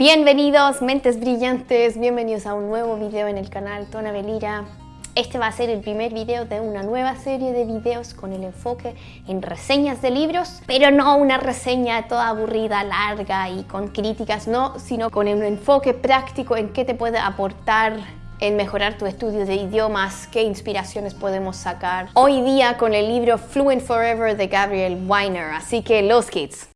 Bienvenidos, mentes brillantes, bienvenidos a un nuevo video en el canal Tona Belira. Este va a ser el primer video de una nueva serie de videos con el enfoque en reseñas de libros, pero no una reseña toda aburrida, larga y con críticas, no, sino con un enfoque práctico en qué te puede aportar en mejorar tu estudio de idiomas, qué inspiraciones podemos sacar hoy día con el libro Fluent Forever de Gabriel Weiner. Así que los kids.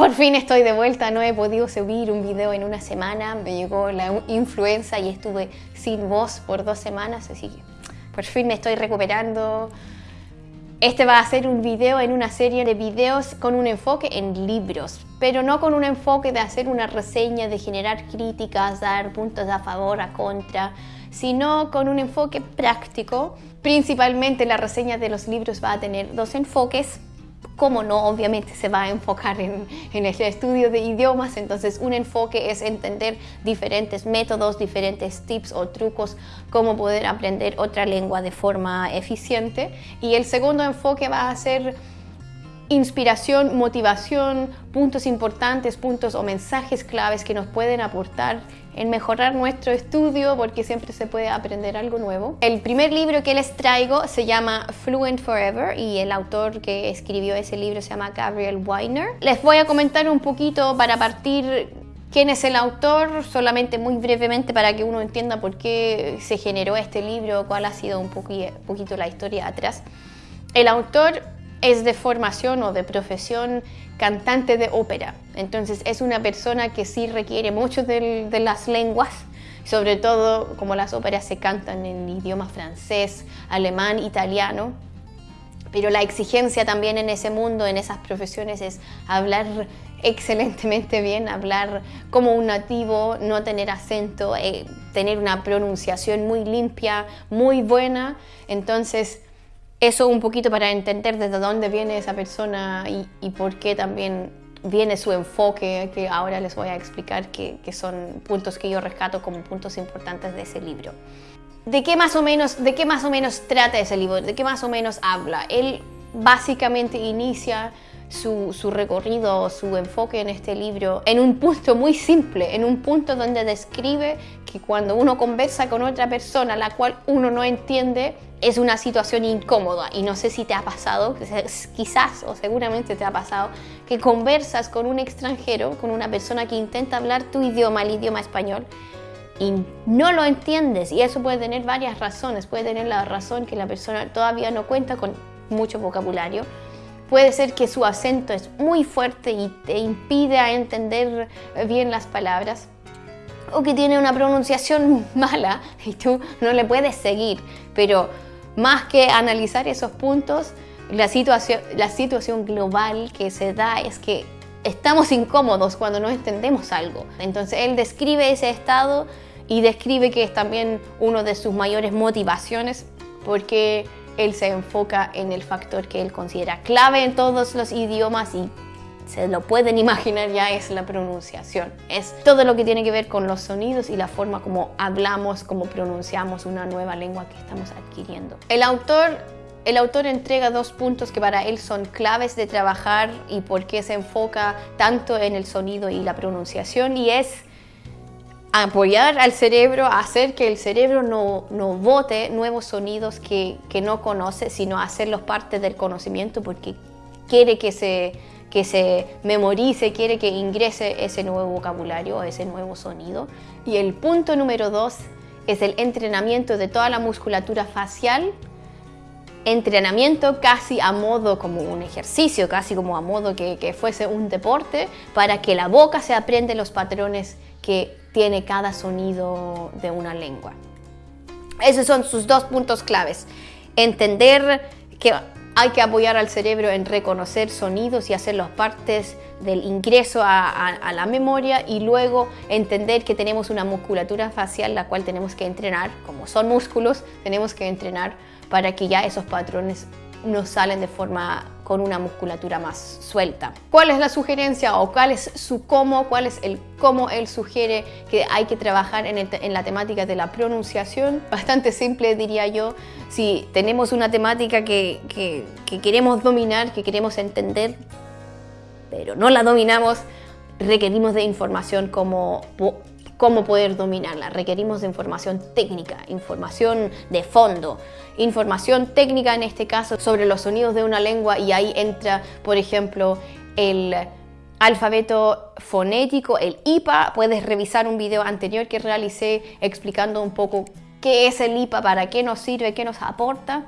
Por fin estoy de vuelta, no he podido subir un video en una semana, me llegó la influenza y estuve sin voz por dos semanas, así que por fin me estoy recuperando. Este va a ser un video en una serie de videos con un enfoque en libros, pero no con un enfoque de hacer una reseña, de generar críticas, dar puntos a favor, a contra, sino con un enfoque práctico. Principalmente la reseña de los libros va a tener dos enfoques, como no, obviamente se va a enfocar en, el estudio de idiomas, entonces un enfoque es entender diferentes métodos, diferentes tips o trucos, cómo poder aprender otra lengua de forma eficiente. Y el segundo enfoque va a ser inspiración, motivación, puntos importantes, puntos o mensajes claves que nos pueden aportar en mejorar nuestro estudio porque siempre se puede aprender algo nuevo. El primer libro que les traigo se llama Fluent Forever y el autor que escribió ese libro se llama Gabriel Weiner. Les voy a comentar un poquito para partir quién es el autor, solamente muy brevemente para que uno entienda por qué se generó este libro, cuál ha sido un poquito la historia atrás. El autor es de formación o de profesión cantante de ópera. Entonces es una persona que sí requiere mucho de, las lenguas, sobre todo como las óperas se cantan en idioma francés, alemán, italiano. Pero la exigencia también en ese mundo, en esas profesiones, es hablar excelentemente bien, hablar como un nativo, no tener acento, eh, tener una pronunciación muy limpia, muy buena. Entonces, eso un poquito para entender desde dónde viene esa persona y, por qué también viene su enfoque, que ahora les voy a explicar, que, son puntos que yo rescato como puntos importantes de ese libro. ¿De qué, más o menos, ¿De qué más o menos trata ese libro? ¿De qué más o menos habla? Él básicamente inicia su, su, recorrido, su enfoque en este libro en un punto muy simple, en un punto donde describe que cuando uno conversa con otra persona la cual uno no entiende, es una situación incómoda y no sé si te ha pasado, quizás o seguramente te ha pasado, que conversas con un extranjero, con una persona que intenta hablar tu idioma, el idioma español, y no lo entiendes. Y eso puede tener varias razones. Puede tener la razón que la persona todavía no cuenta con mucho vocabulario. Puede ser que su acento es muy fuerte y te impide a entender bien las palabras o que tiene una pronunciación mala y tú no le puedes seguir. Pero más que analizar esos puntos, la situación, global que se da es que estamos incómodos cuando no entendemos algo. Entonces él describe ese estado y describe que es también una de sus mayores motivaciones porque él se enfoca en el factor que él considera clave en todos los idiomas y se lo pueden imaginar ya es la pronunciación. Es todo lo que tiene que ver con los sonidos y la forma como hablamos, como pronunciamos una nueva lengua que estamos adquiriendo. El autor el autor entrega dos puntos que para él son claves de trabajar y por qué se enfoca tanto en el sonido y la pronunciación y es apoyar al cerebro, hacer que el cerebro no, no vote nuevos sonidos que, que no conoce, sino hacerlos parte del conocimiento porque quiere que se que se memorice, quiere que ingrese ese nuevo vocabulario, ese nuevo sonido. Y el punto número dos es el entrenamiento de toda la musculatura facial, entrenamiento casi a modo como un ejercicio, casi como a modo que, que fuese un deporte, para que la boca se aprende los patrones que tiene cada sonido de una lengua. Esos son sus dos puntos claves. Entender que hay que apoyar al cerebro en reconocer sonidos y hacerlos partes del ingreso a, la memoria y luego entender que tenemos una musculatura facial la cual tenemos que entrenar, como son músculos, tenemos que entrenar para que ya esos patrones nos salen de forma con una musculatura más suelta. ¿Cuál es la sugerencia o cuál es su cómo? ¿Cuál es el cómo él sugiere que hay que trabajar en, la temática de la pronunciación? Bastante simple diría yo. Si tenemos una temática que, que queremos dominar, que queremos entender, pero no la dominamos, requerimos de información como cómo poder dominarla. Requerimos de información técnica, información de fondo, información técnica en este caso sobre los sonidos de una lengua y ahí entra, por ejemplo, el alfabeto fonético, el IPA. Puedes revisar un video anterior que realicé explicando un poco qué es el IPA, para qué nos sirve, qué nos aporta.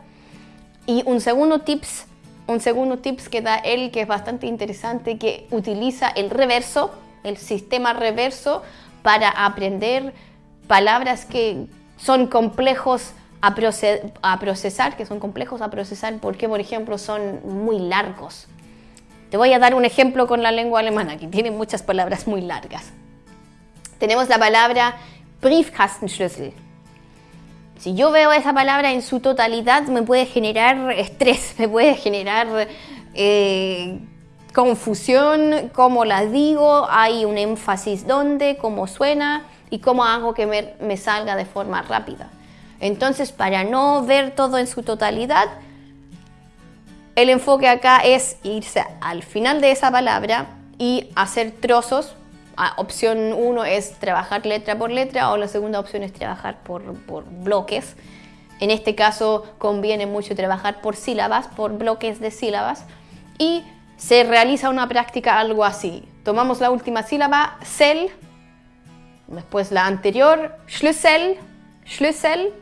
Y un segundo tips, un segundo tips que da él que es bastante interesante, que utiliza el reverso, el sistema reverso para aprender palabras que son complejos a, procesar, que son complejos a procesar porque, por ejemplo, son muy largos. Te voy a dar un ejemplo con la lengua alemana, que tiene muchas palabras muy largas. Tenemos la palabra Briefkastenschlüssel. Si yo veo esa palabra en su totalidad, me puede generar estrés, me puede generar eh, confusión, cómo la digo, hay un énfasis dónde, cómo suena y cómo hago que me, salga de forma rápida. Entonces, para no ver todo en su totalidad, el enfoque acá es irse al final de esa palabra y hacer trozos. Ah, opción 1 es trabajar letra por letra o la segunda opción es trabajar por, por bloques. En este caso conviene mucho trabajar por sílabas, por bloques de sílabas. Y se realiza una práctica algo así. Tomamos la última sílaba, sel, después la anterior, Schlüssel, Schlüssel,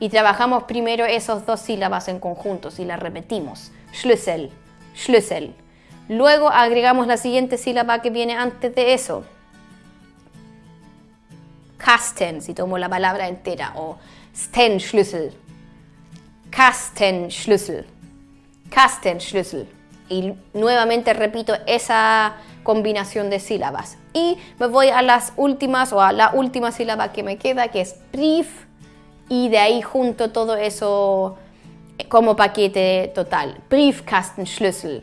y trabajamos primero esas dos sílabas en conjunto y las repetimos. Schlüssel, Schlüssel. Luego agregamos la siguiente sílaba que viene antes de eso. Kasten, si tomo la palabra entera, o Stenschlüssel. Kastenschlüssel. Kastenschlüssel y nuevamente repito esa combinación de sílabas. Y me voy a las últimas o a la última sílaba que me queda que es brief y de ahí junto todo eso como paquete total. Briefkastenschlüssel.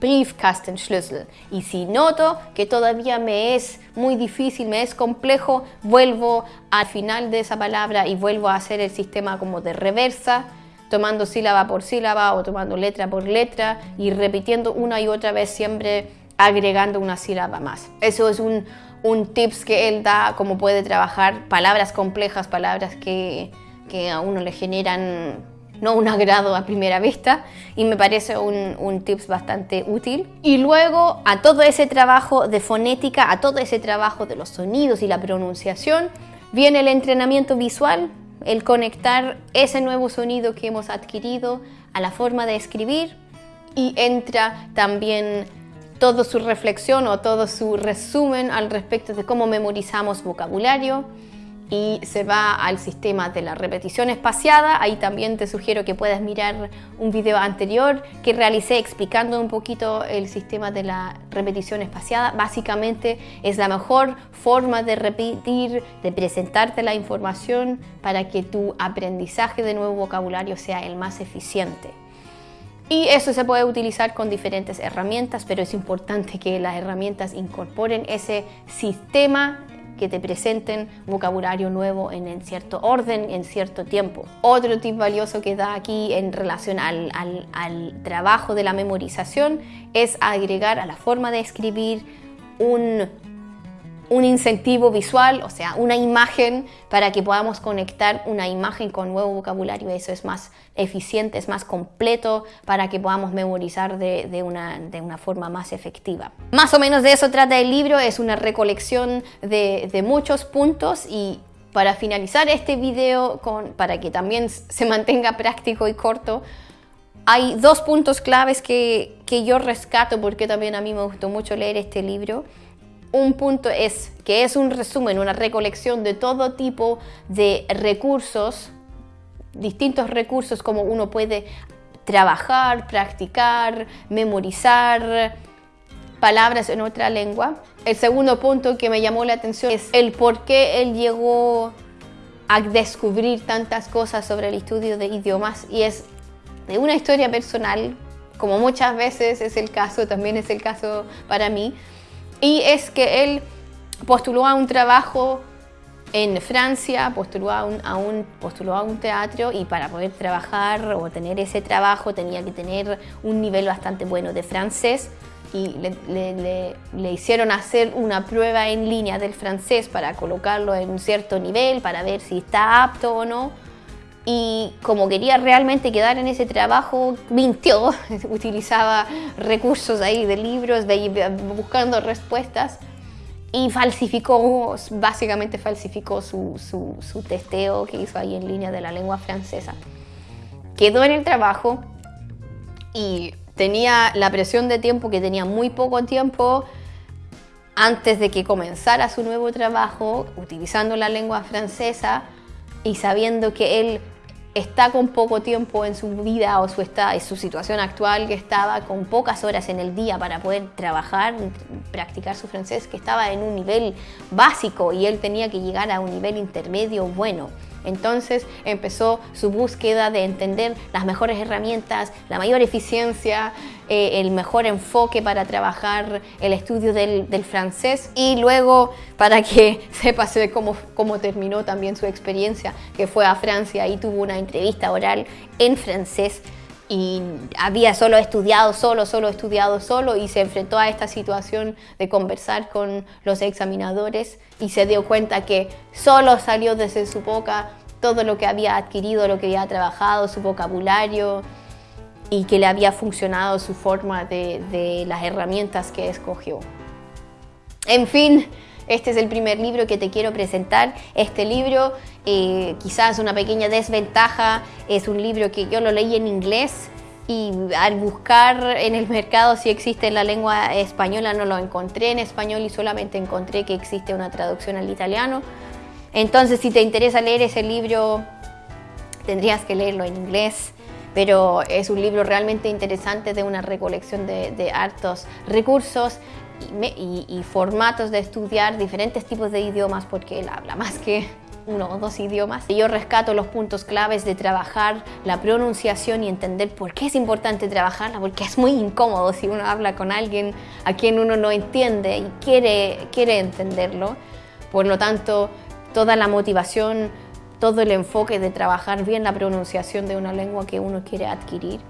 Briefkastenschlüssel. Y si noto que todavía me es muy difícil, me es complejo, vuelvo al final de esa palabra y vuelvo a hacer el sistema como de reversa tomando sílaba por sílaba o tomando letra por letra y repitiendo una y otra vez siempre agregando una sílaba más. Eso es un, un tips que él da como puede trabajar palabras complejas, palabras que, que a uno le generan no un agrado a primera vista y me parece un, un, tips bastante útil. Y luego a todo ese trabajo de fonética, a todo ese trabajo de los sonidos y la pronunciación, viene el entrenamiento visual el conectar ese nuevo sonido que hemos adquirido a la forma de escribir y entra también toda su reflexión o todo su resumen al respecto de cómo memorizamos vocabulario, y se va al sistema de la repetición espaciada. Ahí también te sugiero que puedas mirar un video anterior que realicé explicando un poquito el sistema de la repetición espaciada. Básicamente es la mejor forma de repetir, de presentarte la información para que tu aprendizaje de nuevo vocabulario sea el más eficiente. Y eso se puede utilizar con diferentes herramientas, pero es importante que las herramientas incorporen ese sistema que te presenten vocabulario nuevo en, cierto orden, en cierto tiempo. Otro tip valioso que da aquí en relación al, al trabajo de la memorización es agregar a la forma de escribir un un incentivo visual, o sea, una imagen para que podamos conectar una imagen con nuevo vocabulario. Eso es más eficiente, es más completo para que podamos memorizar de, una, de una, forma más efectiva. Más o menos de eso trata el libro, es una recolección de, muchos puntos y para finalizar este video, con, para que también se mantenga práctico y corto, hay dos puntos claves que, que yo rescato porque también a mí me gustó mucho leer este libro un punto es que es un resumen, una recolección de todo tipo de recursos, distintos recursos como uno puede trabajar, practicar, memorizar palabras en otra lengua. El segundo punto que me llamó la atención es el por qué él llegó a descubrir tantas cosas sobre el estudio de idiomas y es de una historia personal como muchas veces es el caso, también es el caso para mí, y es que él postuló a un trabajo en Francia, postuló a un, a un, postuló a un teatro y para poder trabajar o tener ese trabajo tenía que tener un nivel bastante bueno de francés y le, le, hicieron hacer una prueba en línea del francés para colocarlo en un cierto nivel, para ver si está apto o no. Y como quería realmente quedar en ese trabajo, mintió, utilizaba recursos ahí de libros, buscando respuestas y falsificó, básicamente falsificó su, su, su, testeo que hizo ahí en línea de la lengua francesa. Quedó en el trabajo y tenía la presión de tiempo que tenía muy poco tiempo antes de que comenzara su nuevo trabajo, utilizando la lengua francesa y sabiendo que él está con poco tiempo en su vida o su, está, su situación actual, que estaba con pocas horas en el día para poder trabajar, practicar su francés, que estaba en un nivel básico y él tenía que llegar a un nivel intermedio bueno. Entonces empezó su búsqueda de entender las mejores herramientas, la mayor eficiencia, eh, el mejor enfoque para trabajar el estudio del, francés. Y luego para que sepas cómo, cómo terminó también su experiencia, que fue a Francia y tuvo una entrevista oral en francés y había solo estudiado solo, solo estudiado solo y se enfrentó a esta situación de conversar con los examinadores y se dio cuenta que solo salió desde su boca todo lo que había adquirido, lo que había trabajado, su vocabulario y que le había funcionado su forma de, las herramientas que escogió. En fin, este es el primer libro que te quiero presentar. Este libro eh, quizás una pequeña desventaja, es un libro que yo lo leí en inglés y al buscar en el mercado si existe en la lengua española no lo encontré en español y solamente encontré que existe una traducción al italiano. Entonces si te interesa leer ese libro tendrías que leerlo en inglés pero es un libro realmente interesante de una recolección de, hartos recursos y, formatos de estudiar diferentes tipos de idiomas porque él habla más que uno o dos idiomas. Yo rescato los puntos claves de trabajar la pronunciación y entender por qué es importante trabajarla, porque es muy incómodo si uno habla con alguien a quien uno no entiende y quiere, quiere entenderlo. Por lo tanto, toda la motivación, todo el enfoque de trabajar bien la pronunciación de una lengua que uno quiere adquirir.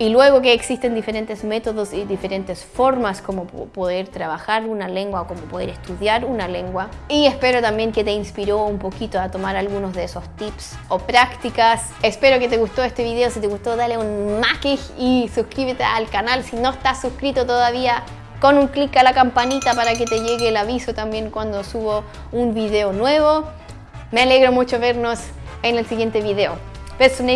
Y luego que existen diferentes métodos y diferentes formas como poder trabajar una lengua o como poder estudiar una lengua. Y espero también que te inspiró un poquito a tomar algunos de esos tips o prácticas. Espero que te gustó este video. Si te gustó, dale un like y suscríbete al canal. Si no estás suscrito todavía, con un clic a la campanita para que te llegue el aviso también cuando subo un video nuevo. Me alegro mucho vernos en el siguiente video. Bis zum.